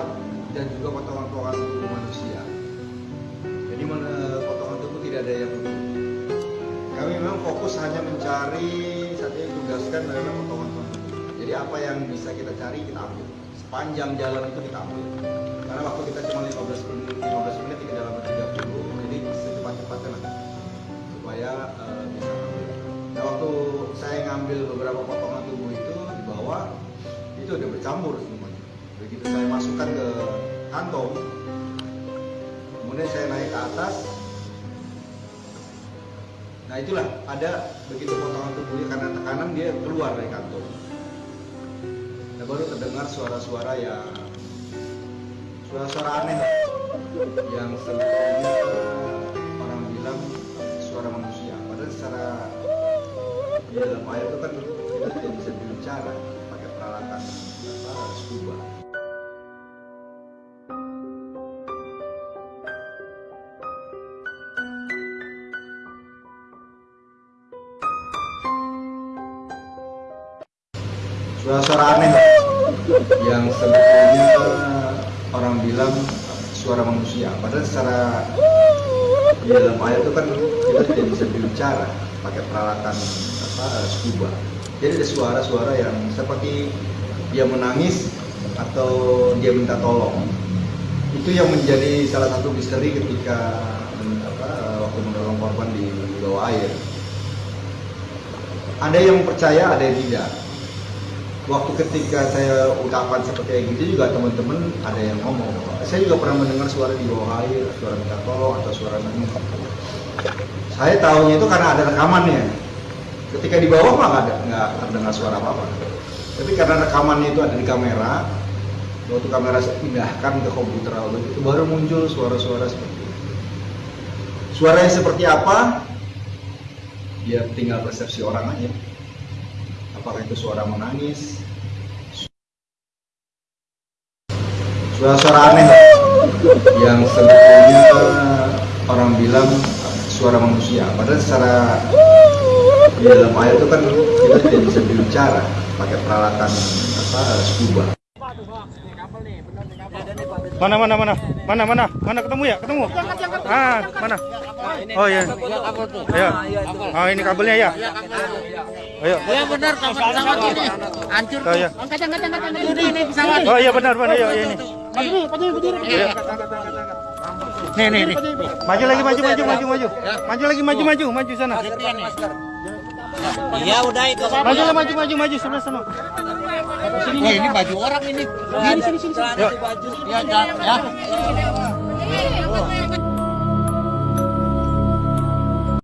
Kuat dan juga potongan-potongan tubuh manusia. Jadi potongan tubuh tidak ada yang. Kami memang fokus hanya mencari saat ini tugaskan adalah potongan tubuh. Jadi apa yang bisa kita cari kita ambil. Sepanjang jalan itu kita ambil. Karena waktu kita cuma 15 menit, 15 menit tidak dalam 30, jadi secepat-cepatnya lah supaya eh, bisa ambil. Nah waktu saya ngambil beberapa potongan tubuh itu di bawah itu udah bercampur semuanya. Begitu saya masukkan ke kantong, kemudian saya naik ke atas. Nah itulah ada begitu potongan tubuhnya karena tekanan dia keluar dari kantong. Nah baru terdengar suara-suara yang suara-suara aneh yang sebetulnya orang bilang suara manusia. Padahal secara di dalam air itu kan kita tidak bisa berbicara pakai peralatan apa scuba. Suara-suara aneh yang sebetulnya orang bilang suara manusia. Padahal secara di dalam air itu kan kita tidak bisa berbicara pakai peralatan apa scuba. Jadi ada suara-suara yang seperti dia menangis atau dia minta tolong. Itu yang menjadi salah satu misteri ketika apa, waktu menolong korban di bawah air. Ada yang percaya, ada yang tidak. Waktu ketika saya ungkapan seperti gitu juga teman-teman ada yang ngomong. Saya juga pernah mendengar suara di bawah air, suara minta tolong atau suara nangis. Saya tahunya itu karena ada rekamannya. Ketika di bawah mah nggak ada, nggak terdengar suara apa-apa. Tapi karena rekamannya itu ada di kamera, waktu kamera saya pindahkan ke komputer itu baru muncul suara-suara seperti itu. Suaranya seperti apa? Ya tinggal persepsi orang aja. Apakah itu suara menangis? Suara-suara aneh yang sebetulnya orang bilang suara manusia. Padahal secara di dalam air itu kan kita tidak bisa berbicara pakai peralatan apa scuba. Mana mana mana? Mana mana? Mana ketemu ya? Ketemu? Ah mana oh iya ya oh ini kabelnya ya ayo Ya benar kapal pesawat ini hancur. oh iya Angkat angkat angkat angkat ini ini pesawat. oh iya benar benar iya iya ini Iya. nih nih nih maju lagi maju maju maju maju maju lagi maju maju maju sana Iya udah itu. maju lah maju maju maju sebelah sana Wah ini baju orang ini. Sini sini sini. Yuk. Ya ya.